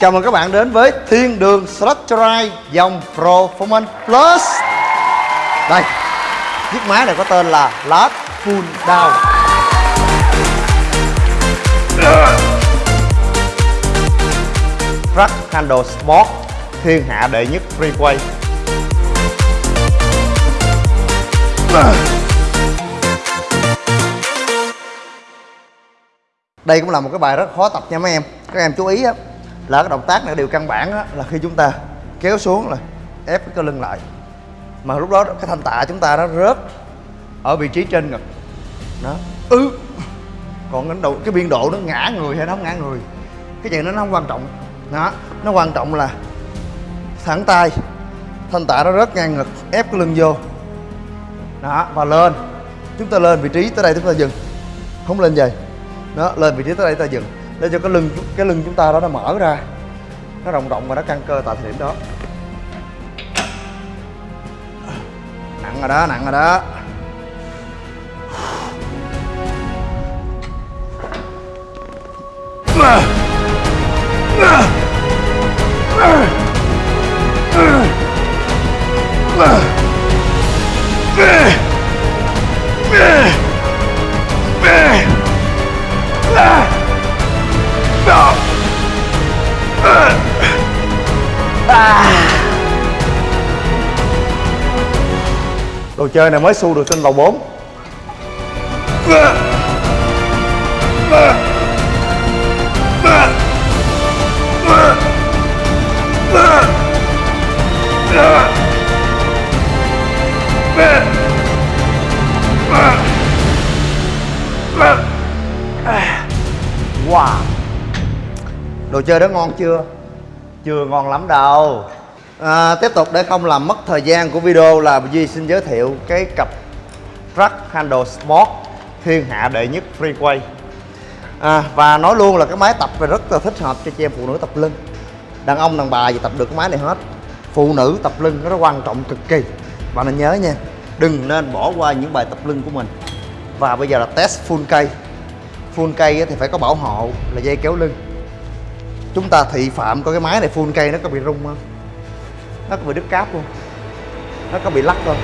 Chào mừng các bạn đến với Thiên Đường Structurite dòng Performance Plus. Đây, chiếc máy này có tên là Last Full Down. Truck Handle Sport Thiên hạ đệ nhất freeway. Đây cũng là một cái bài rất khó tập nha mấy em. Các em chú ý á là cái động tác này điều căn bản đó, là khi chúng ta kéo xuống là ép cái cơ lưng lại. Mà lúc đó cái thanh tạ chúng ta nó rớt ở vị trí trên ngực. Đó ừ còn cái đầu cái biên độ nó ngã người hay nó không ngã người cái chuyện đó nó không quan trọng. Đó nó quan trọng là thẳng tay thanh tạ nó rớt ngang ngực ép cái lưng vô. Đó và lên. Chúng ta lên vị trí tới đây chúng ta dừng. Không lên về đó lên vị trí tới đây chúng ta dừng để cho cái lưng cái lưng chúng ta đó nó mở ra. Nó rộng rộng và nó căng cơ tại thời điểm đó. Nặng rồi đó, nặng rồi đó. Đồ chơi này mới xu được trên lầu 4 Wow Đồ chơi đó ngon chưa? Chưa ngon lắm đâu. À, Tiếp tục để không làm mất thời gian của video là Duy xin giới thiệu cái cặp truck Handle Sport thiên hạ đệ nhất freeway. À, Và nói luôn là cái máy tập này rất là thích hợp cho chị em phụ nữ tập lưng. Đàn ông đàn bà gì tập được cái máy này hết. Phụ nữ tập lưng nó rất quan trọng cực kỳ. Bạn nên nhớ nha Đừng nên bỏ qua những bài tập lưng của mình. Và bây giờ là test full cây Full cây thì phải có bảo hộ là dây kéo lưng. Chúng ta thị phạm coi cái máy này full cây nó có bị rung không? Nó có bị đứt cáp không? Nó có bị lắc không?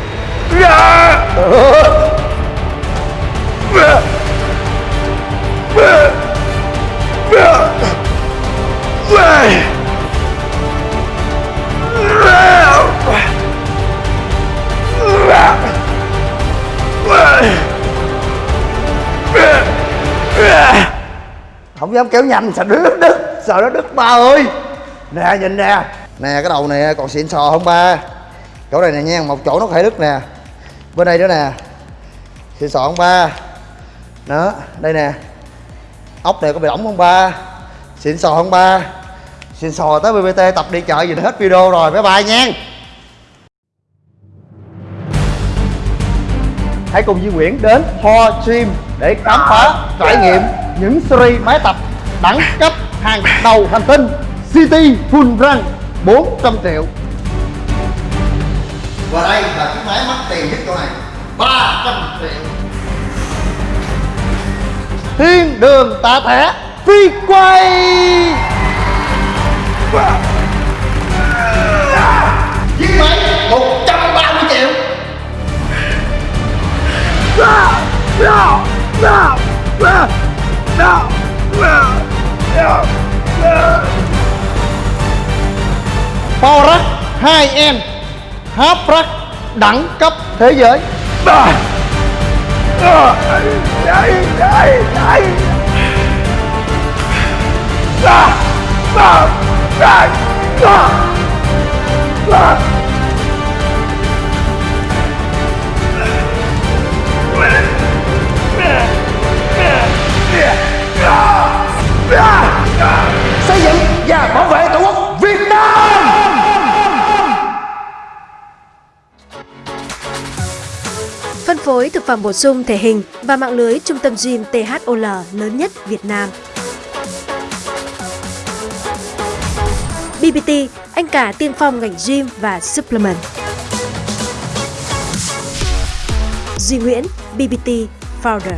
Không dám kéo nhanh sẽ đứt đứt sợ nó đứt ba ơi? Nè, nhìn nè. Nè, cái đầu này còn xịn sò không ba. Chỗ này nè nha, một chỗ nó có thể đứt nè. Bên đây nữa nè. Xịn sò không ba. Đó, đây nè. Ốc này có bị ổng không ba. Xịn sò không ba. Xịn sò tới bbt tập đi chợ gì hết video rồi. Bye bye nha. Hãy cùng Duy Nguyễn đến Ho Gym để khám phá trải nghiệm những series máy tập đẳng cấp hàng đầu hành tinh City Full Run 400 triệu. Và đây là chiếc máy mắc tiền nhất chỗ này. 300 triệu. Thiên đường tạ thẻ phi quay Chiếc Rack 2N Half đẳng cấp thế giới à. À. Đây, đây, đây. À. À. À. À. À. thực phẩm bổ sung thể hình và mạng lưới trung tâm gym THOL lớn nhất Việt Nam. BBT, anh cả tiên phong ngành gym và supplement. Duy Nguyễn, BBT Founder.